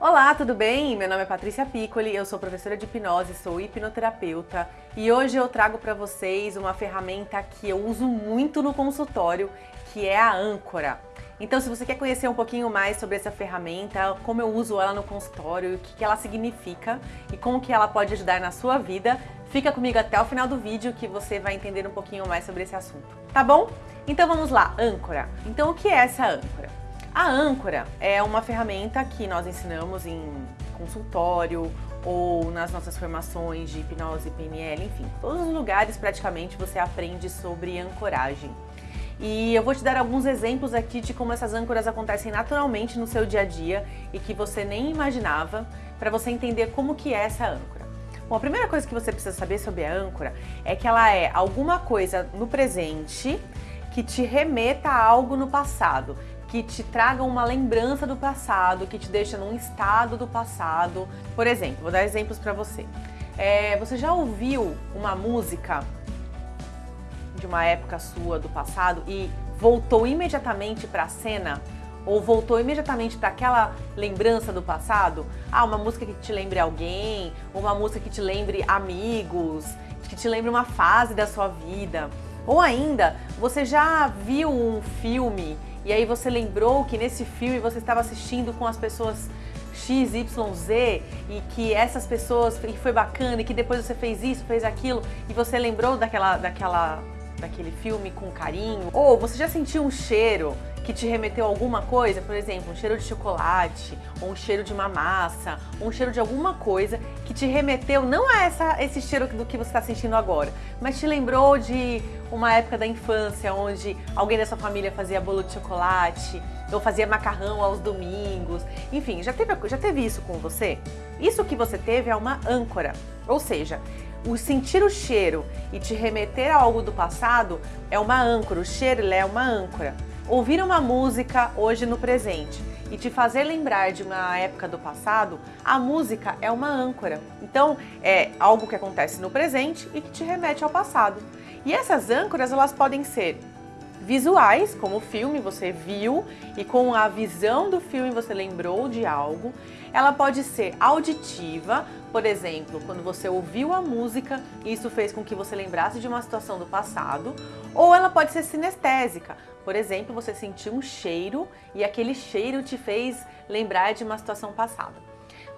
Olá, tudo bem? Meu nome é Patrícia Piccoli, eu sou professora de hipnose, sou hipnoterapeuta e hoje eu trago para vocês uma ferramenta que eu uso muito no consultório, que é a âncora. Então, se você quer conhecer um pouquinho mais sobre essa ferramenta, como eu uso ela no consultório, o que ela significa e como que ela pode ajudar na sua vida, fica comigo até o final do vídeo que você vai entender um pouquinho mais sobre esse assunto, tá bom? Então vamos lá, âncora. Então o que é essa âncora? A âncora é uma ferramenta que nós ensinamos em consultório ou nas nossas formações de hipnose, PNL, enfim, todos os lugares praticamente você aprende sobre ancoragem. E eu vou te dar alguns exemplos aqui de como essas âncoras acontecem naturalmente no seu dia a dia e que você nem imaginava, para você entender como que é essa âncora. Bom, a primeira coisa que você precisa saber sobre a âncora é que ela é alguma coisa no presente que te remeta a algo no passado que te tragam uma lembrança do passado, que te deixa num estado do passado. Por exemplo, vou dar exemplos para você. É, você já ouviu uma música de uma época sua do passado e voltou imediatamente para a cena? Ou voltou imediatamente para aquela lembrança do passado? Ah, uma música que te lembre alguém, uma música que te lembre amigos, que te lembre uma fase da sua vida. Ou ainda, você já viu um filme e aí você lembrou que nesse filme você estava assistindo com as pessoas X, Y, Z e que essas pessoas, que foi bacana e que depois você fez isso, fez aquilo e você lembrou daquela, daquela, daquele filme com carinho? Ou você já sentiu um cheiro que te remeteu a alguma coisa, por exemplo, um cheiro de chocolate, ou um cheiro de uma massa, ou um cheiro de alguma coisa que te remeteu não a essa, esse cheiro do que você está sentindo agora, mas te lembrou de uma época da infância onde alguém da sua família fazia bolo de chocolate, ou fazia macarrão aos domingos, enfim, já teve, já teve isso com você? Isso que você teve é uma âncora, ou seja, o sentir o cheiro e te remeter a algo do passado é uma âncora, o cheiro é uma âncora. Ouvir uma música hoje no presente e te fazer lembrar de uma época do passado, a música é uma âncora. Então, é algo que acontece no presente e que te remete ao passado. E essas âncoras, elas podem ser visuais, como o filme você viu e com a visão do filme você lembrou de algo. Ela pode ser auditiva, por exemplo, quando você ouviu a música e isso fez com que você lembrasse de uma situação do passado. Ou ela pode ser sinestésica, por exemplo, você sentiu um cheiro e aquele cheiro te fez lembrar de uma situação passada.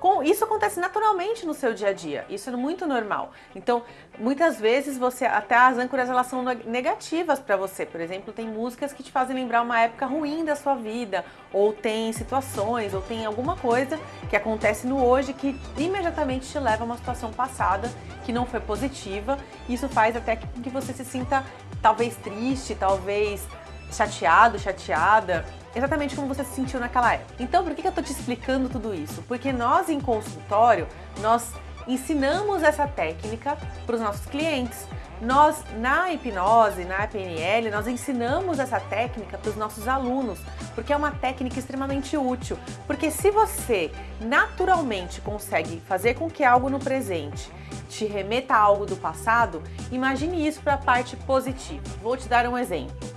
Com, isso acontece naturalmente no seu dia a dia, isso é muito normal. Então, muitas vezes você até as âncoras elas são negativas para você. Por exemplo, tem músicas que te fazem lembrar uma época ruim da sua vida, ou tem situações, ou tem alguma coisa que acontece no hoje que imediatamente te leva a uma situação passada que não foi positiva. Isso faz até que você se sinta talvez triste, talvez chateado, chateada, exatamente como você se sentiu naquela época. Então, por que eu tô te explicando tudo isso? Porque nós em consultório, nós ensinamos essa técnica para os nossos clientes. Nós, na hipnose, na PNL, nós ensinamos essa técnica para os nossos alunos, porque é uma técnica extremamente útil. Porque se você naturalmente consegue fazer com que algo no presente te remeta a algo do passado, imagine isso para a parte positiva. Vou te dar um exemplo.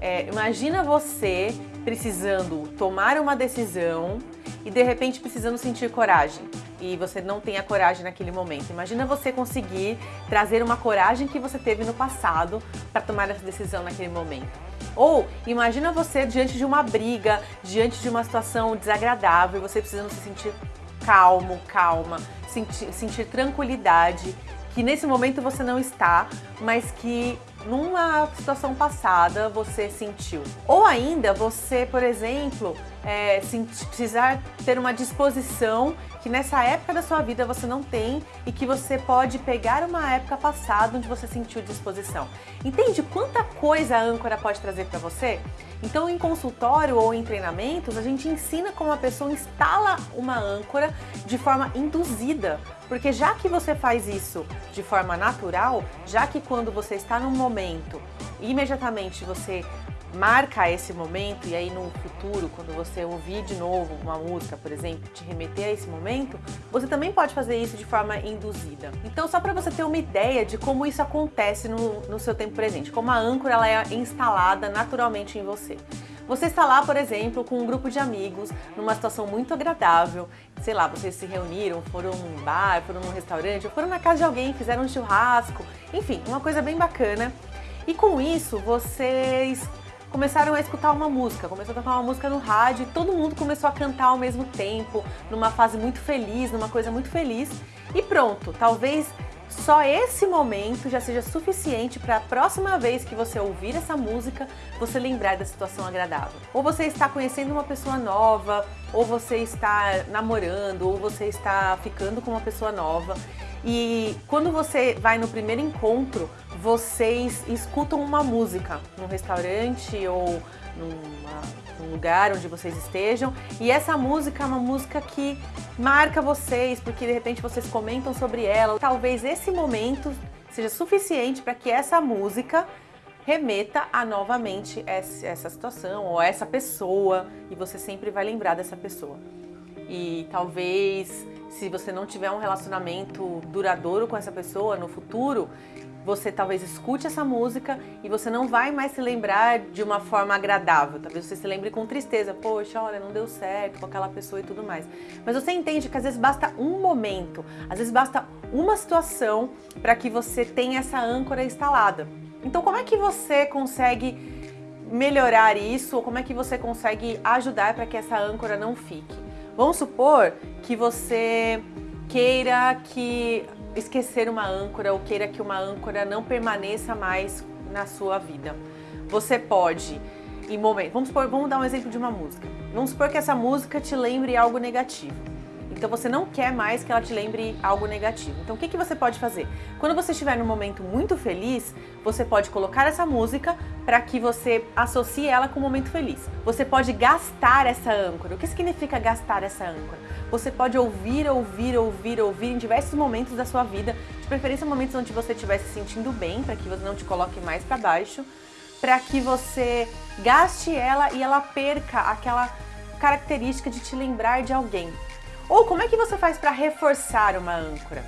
É, imagina você precisando tomar uma decisão e de repente precisando sentir coragem e você não tem a coragem naquele momento. Imagina você conseguir trazer uma coragem que você teve no passado para tomar essa decisão naquele momento. Ou imagina você diante de uma briga, diante de uma situação desagradável, você precisando se sentir calmo, calma, sentir, sentir tranquilidade que nesse momento você não está, mas que numa situação passada você sentiu. Ou ainda você, por exemplo, é, precisar ter uma disposição que nessa época da sua vida você não tem e que você pode pegar uma época passada onde você sentiu disposição. Entende quanta coisa a âncora pode trazer para você? Então, em consultório ou em treinamentos, a gente ensina como a pessoa instala uma âncora de forma induzida, porque já que você faz isso de forma natural, já que quando você está num momento, imediatamente você marca esse momento e aí no futuro, quando você ouvir de novo uma música, por exemplo, te remeter a esse momento, você também pode fazer isso de forma induzida. Então, só para você ter uma ideia de como isso acontece no, no seu tempo presente, como a âncora ela é instalada naturalmente em você. Você está lá, por exemplo, com um grupo de amigos, numa situação muito agradável, sei lá, vocês se reuniram, foram num bar, foram num restaurante, ou foram na casa de alguém, fizeram um churrasco, enfim, uma coisa bem bacana. E com isso, vocês começaram a escutar uma música, começou a tocar uma música no rádio e todo mundo começou a cantar ao mesmo tempo, numa fase muito feliz, numa coisa muito feliz. E pronto, talvez só esse momento já seja suficiente para a próxima vez que você ouvir essa música, você lembrar da situação agradável. Ou você está conhecendo uma pessoa nova, ou você está namorando, ou você está ficando com uma pessoa nova. E quando você vai no primeiro encontro, vocês escutam uma música num restaurante ou numa, num lugar onde vocês estejam. E essa música é uma música que marca vocês, porque de repente vocês comentam sobre ela. Talvez esse momento seja suficiente para que essa música remeta a novamente essa situação ou essa pessoa e você sempre vai lembrar dessa pessoa. E talvez se você não tiver um relacionamento duradouro com essa pessoa no futuro, você talvez escute essa música e você não vai mais se lembrar de uma forma agradável. Talvez você se lembre com tristeza, poxa, olha, não deu certo com aquela pessoa e tudo mais. Mas você entende que às vezes basta um momento, às vezes basta uma situação para que você tenha essa âncora instalada. Então, como é que você consegue melhorar isso ou como é que você consegue ajudar para que essa âncora não fique? Vamos supor que você queira que esquecer uma âncora ou queira que uma âncora não permaneça mais na sua vida. Você pode, em momento, vamos, supor, vamos dar um exemplo de uma música. Vamos supor que essa música te lembre algo negativo. Então você não quer mais que ela te lembre algo negativo. Então o que, que você pode fazer? Quando você estiver num momento muito feliz, você pode colocar essa música para que você associe ela com um momento feliz. Você pode gastar essa âncora. O que significa gastar essa âncora? Você pode ouvir, ouvir, ouvir, ouvir em diversos momentos da sua vida, de preferência momentos onde você estiver se sentindo bem, para que você não te coloque mais para baixo, para que você gaste ela e ela perca aquela característica de te lembrar de alguém. Ou como é que você faz para reforçar uma âncora?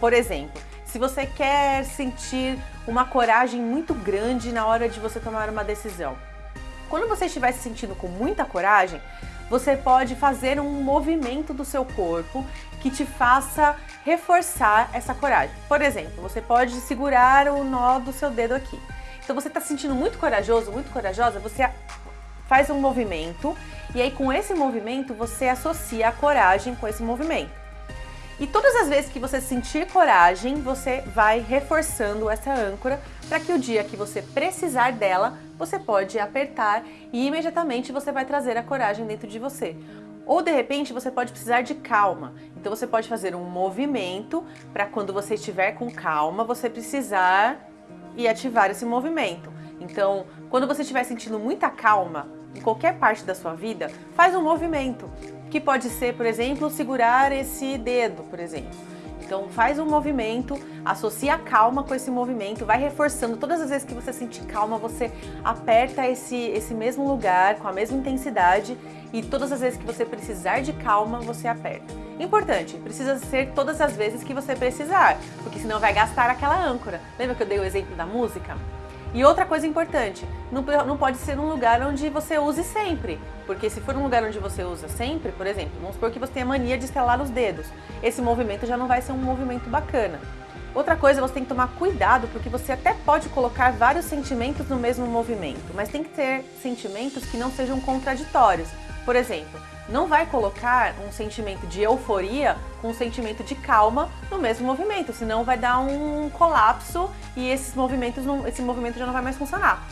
Por exemplo, se você quer sentir uma coragem muito grande na hora de você tomar uma decisão. Quando você estiver se sentindo com muita coragem, você pode fazer um movimento do seu corpo que te faça reforçar essa coragem. Por exemplo, você pode segurar o nó do seu dedo aqui. Então você está se sentindo muito corajoso, muito corajosa, você faz um movimento e aí com esse movimento você associa a coragem com esse movimento. E todas as vezes que você sentir coragem, você vai reforçando essa âncora para que o dia que você precisar dela, você pode apertar e imediatamente você vai trazer a coragem dentro de você. Ou de repente você pode precisar de calma. Então você pode fazer um movimento para quando você estiver com calma, você precisar e ativar esse movimento. Então, quando você estiver sentindo muita calma, em qualquer parte da sua vida, faz um movimento, que pode ser, por exemplo, segurar esse dedo, por exemplo. Então faz um movimento, associa a calma com esse movimento, vai reforçando. Todas as vezes que você sentir calma, você aperta esse, esse mesmo lugar com a mesma intensidade e todas as vezes que você precisar de calma, você aperta. Importante, precisa ser todas as vezes que você precisar, porque senão vai gastar aquela âncora. Lembra que eu dei o exemplo da música? E outra coisa importante, não, não pode ser num lugar onde você use sempre, porque se for um lugar onde você usa sempre, por exemplo, vamos supor que você tenha mania de estalar os dedos, esse movimento já não vai ser um movimento bacana. Outra coisa, você tem que tomar cuidado, porque você até pode colocar vários sentimentos no mesmo movimento, mas tem que ter sentimentos que não sejam contraditórios. Por exemplo, não vai colocar um sentimento de euforia com um sentimento de calma no mesmo movimento, senão vai dar um colapso e esses movimentos não, esse movimento já não vai mais funcionar.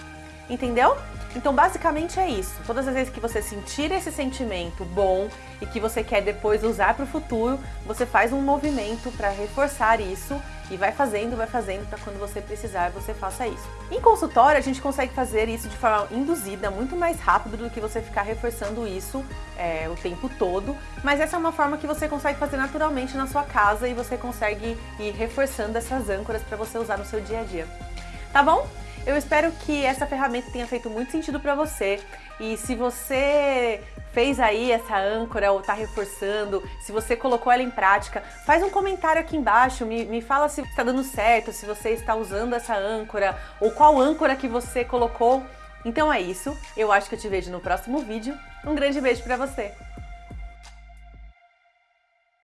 Entendeu? Então, basicamente é isso. Todas as vezes que você sentir esse sentimento bom e que você quer depois usar para o futuro, você faz um movimento para reforçar isso e vai fazendo, vai fazendo para quando você precisar você faça isso. Em consultório, a gente consegue fazer isso de forma induzida, muito mais rápido do que você ficar reforçando isso é, o tempo todo, mas essa é uma forma que você consegue fazer naturalmente na sua casa e você consegue ir reforçando essas âncoras para você usar no seu dia a dia. Tá bom? Eu espero que essa ferramenta tenha feito muito sentido para você e se você fez aí essa âncora ou está reforçando, se você colocou ela em prática, faz um comentário aqui embaixo, me, me fala se está dando certo, se você está usando essa âncora ou qual âncora que você colocou Então é isso, eu acho que eu te vejo no próximo vídeo. Um grande beijo pra você!